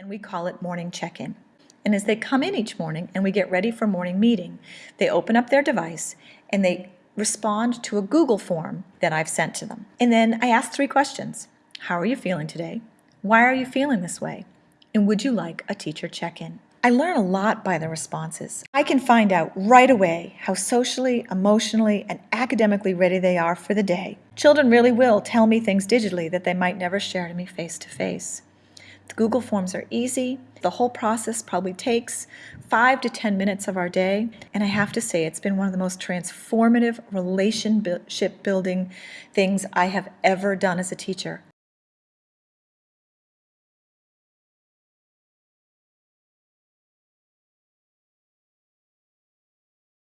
and we call it morning check-in. And as they come in each morning and we get ready for morning meeting, they open up their device and they respond to a Google form that I've sent to them. And then I ask three questions. How are you feeling today? Why are you feeling this way? And would you like a teacher check-in? I learn a lot by the responses. I can find out right away how socially, emotionally, and academically ready they are for the day. Children really will tell me things digitally that they might never share to me face to face. Google Forms are easy. The whole process probably takes five to 10 minutes of our day. And I have to say, it's been one of the most transformative relationship building things I have ever done as a teacher.